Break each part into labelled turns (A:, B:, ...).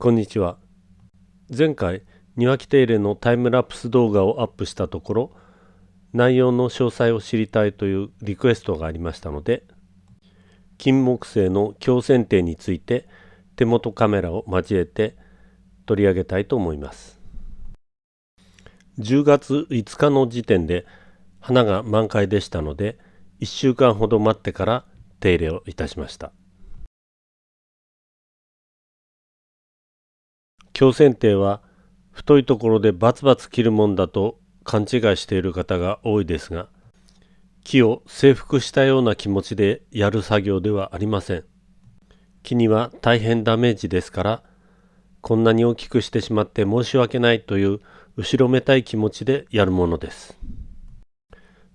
A: こんにちは。前回庭木手入れのタイムラプス動画をアップしたところ内容の詳細を知りたいというリクエストがありましたので金木犀の強剪定について手元カメラを交えて取り上げたいと思います。10月5日の時点で花が満開でしたので1週間ほど待ってから手入れをいたしました。強剪定は太いところでバツバツ切るもんだと勘違いしている方が多いですが木を征服したような気持ちでやる作業ではありません。木には大変ダメージですからこんなに大きくしてしまって申し訳ないという後ろめたい気持ちでやるものです。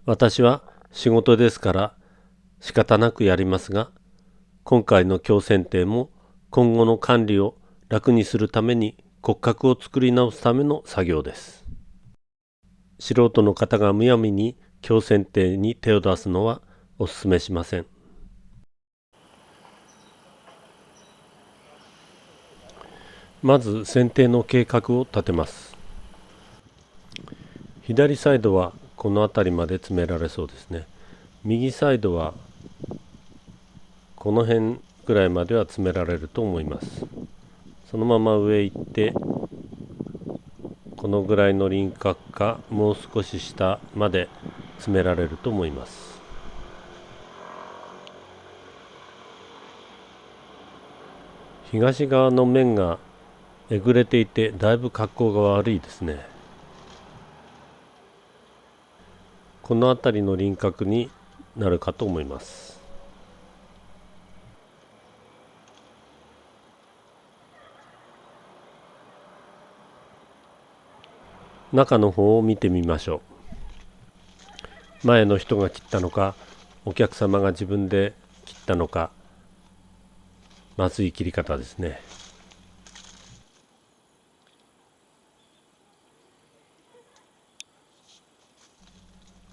A: 私は仕事ですから仕方なくやりますが今回の強剪定も今後の管理を楽にするために骨格を作り直すための作業です。素人の方がむやみに強剪定に手を出すのはお勧めしません。まず剪定の計画を立てます。左サイドはこの辺りまで詰められそうですね。右サイドはこの辺ぐらいまでは詰められると思います。そのまま上行ってこのぐらいの輪郭かもう少し下まで詰められると思います。東側の面がえぐれていてだいぶ格好が悪いですね。この辺りの輪郭になるかと思います。中の方を見てみましょう。前の人が切ったのかお客様が自分で切ったのかまずい切り方ですね。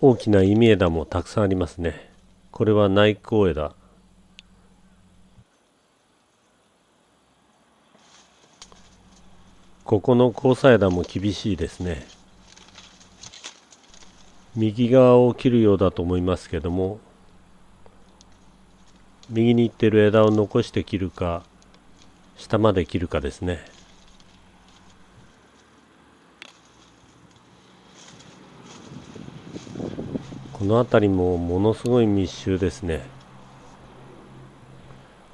A: 大きな忌枝もたくさんありますね。これは内向枝。ここの交差枝も厳しいですね。右側を切るようだと思いますけども右に行ってる枝を残して切るか下まで切るかですね。この辺りもものすごい密集ですね。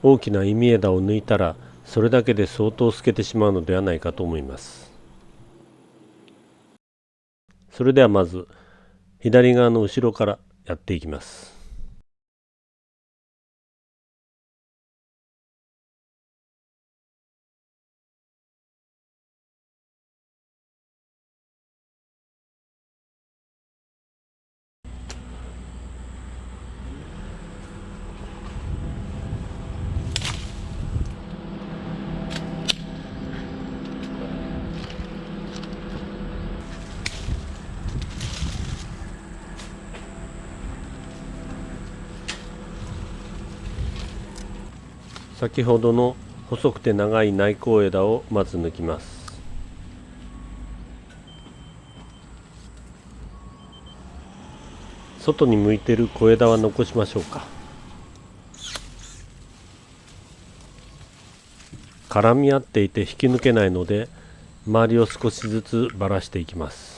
A: 大きな忌み枝を抜いたらそれだけで相当透けてしまうのではないかと思います。それではまず左側の後ろからやっていきます。先ほどの細くて長い内向枝をまず抜きます。外に向いてる小枝は残しましょうか。絡み合っていて引き抜けないので周りを少しずつばらしていきます。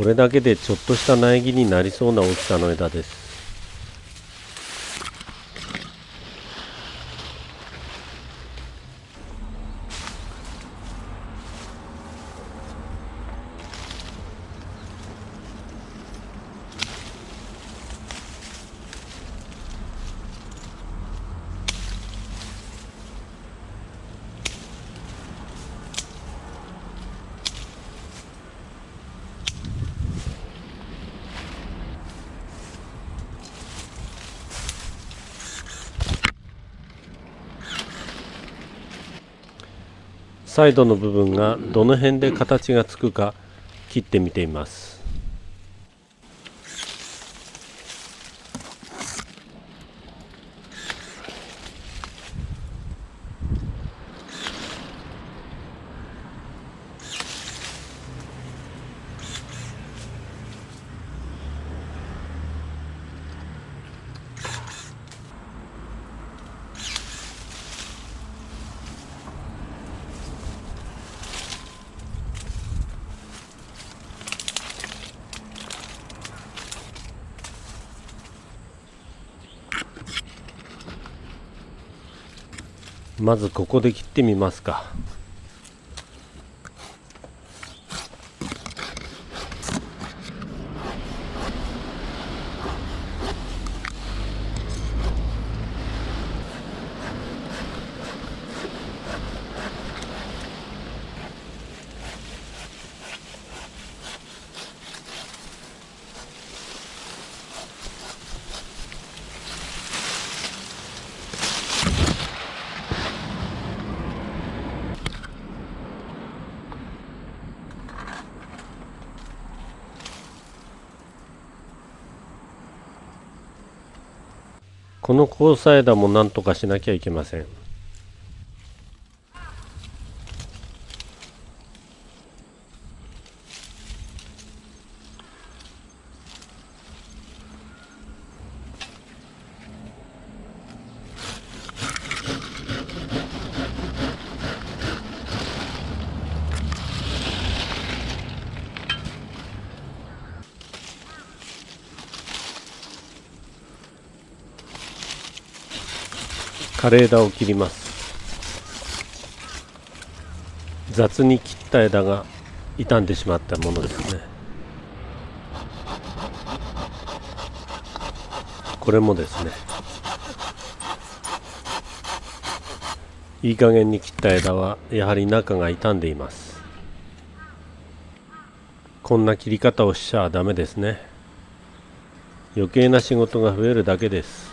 A: これだけでちょっとした苗木になりそうな大きさの枝です。サイドの部分がどの辺で形がつくか切ってみています。まずここで切ってみますか。この交際枝も何とかしなきゃいけません。枯れ枝を切ります。雑に切った枝が傷んでしまったものですね。これもですね。いい加減に切った枝はやはり中が傷んでいます。こんな切り方をしちゃダメですね。余計な仕事が増えるだけです。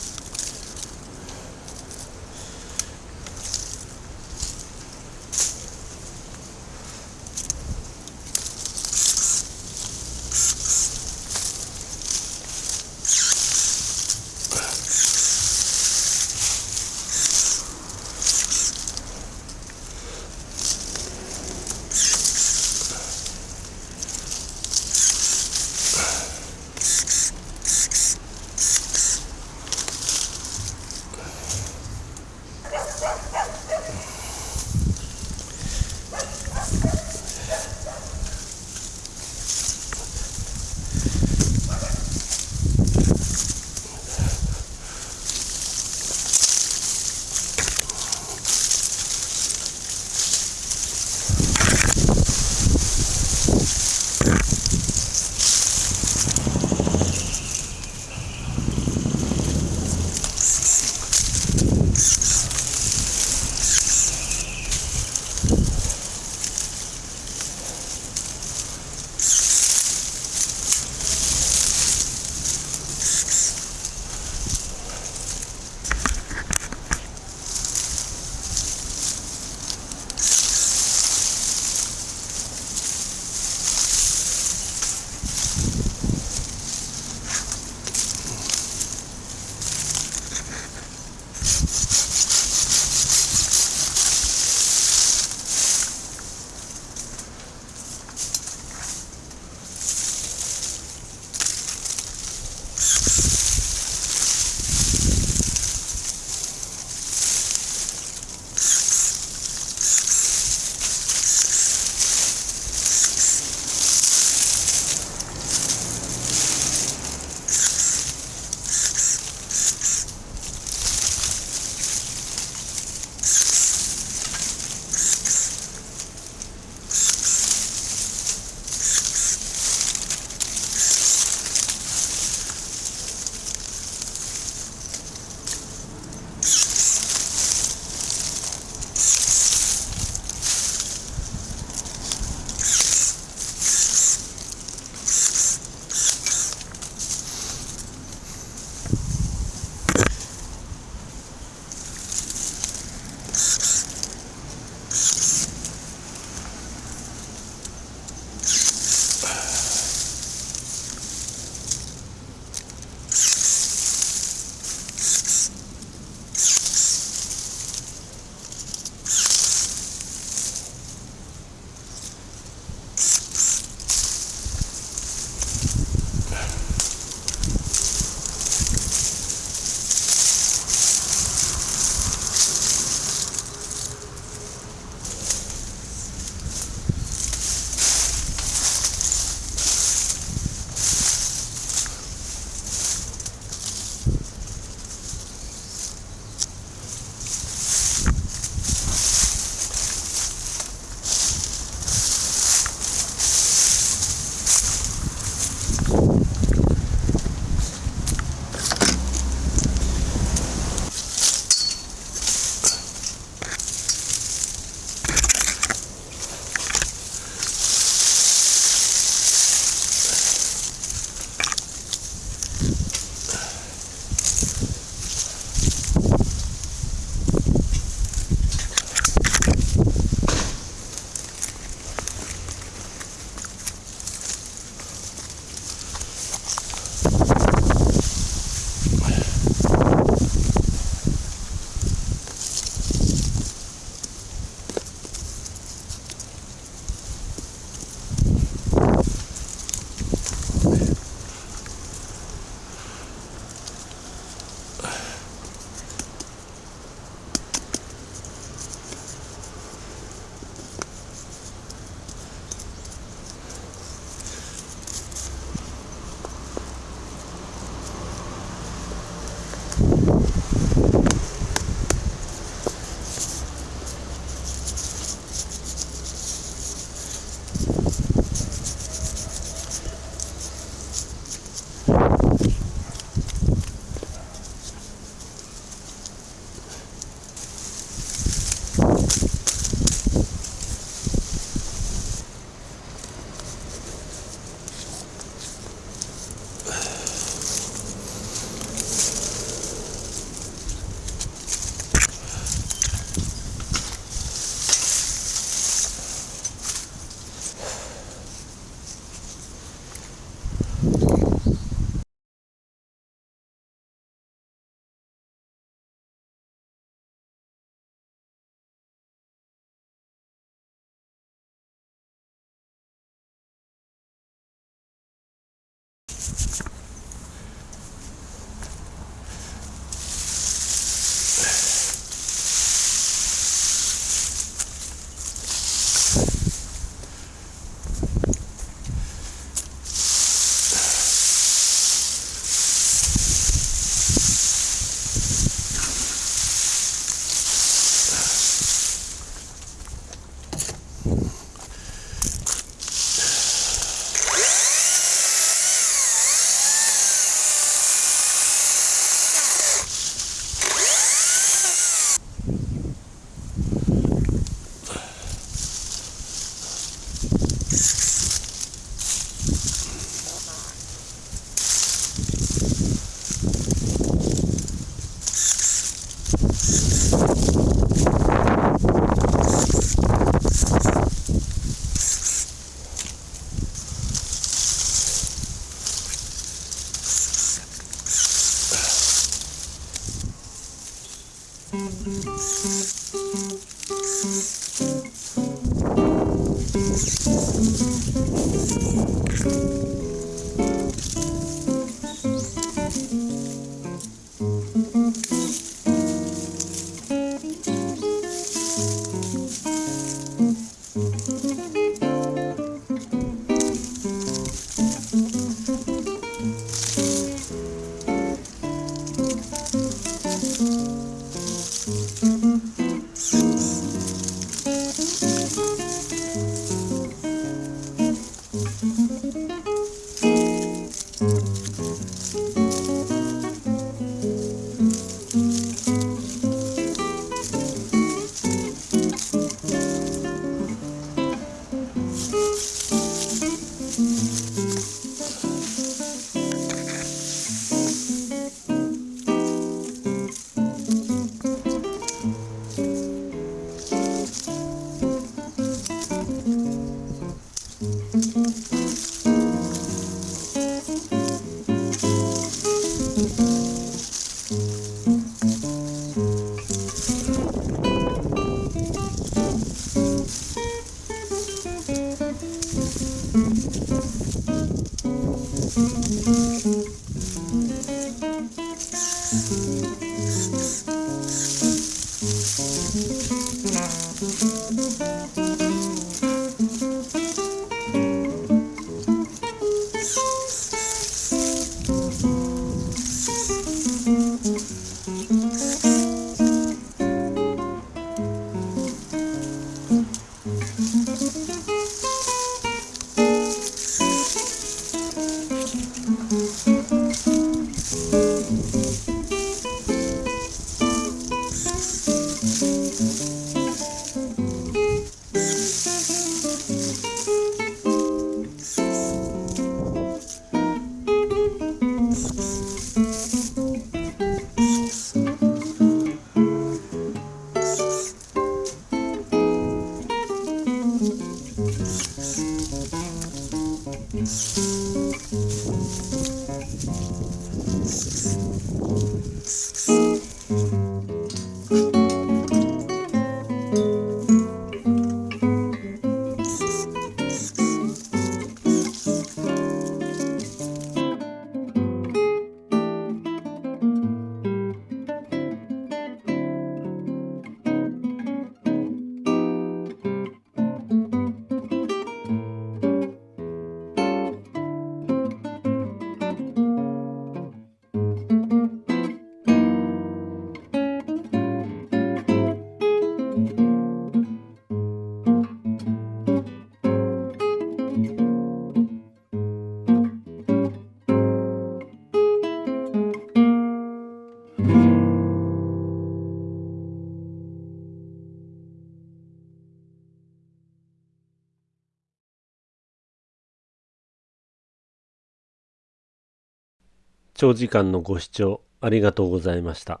A: 長時間のご視聴ありがとうございました。